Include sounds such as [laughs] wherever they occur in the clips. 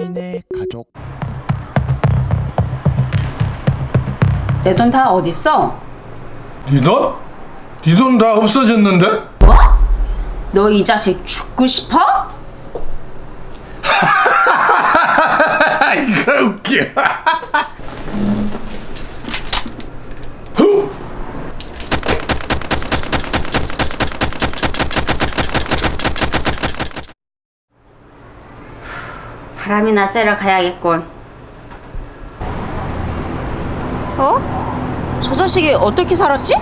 바람이네 가족 내 돈 다 어딨어? 네 돈? 네돈 다 없어졌는데? 뭐? 너 이 자식 죽고 싶어? [laughs] 이거 웃겨. 바람이나 쐬러 가야겠군. 어? 저 자식이 어떻게 살았지?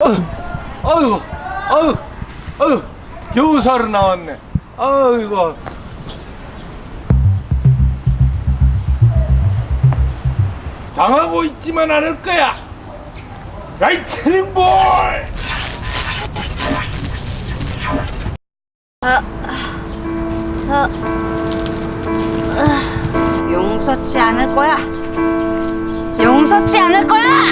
아유, 아유, 아유, 겨우 살아 나왔네. 아이고. 당하고 있지만 않을 거야. 라이트닝 볼! 용서치 않을 거야. 용서치 않을 거야.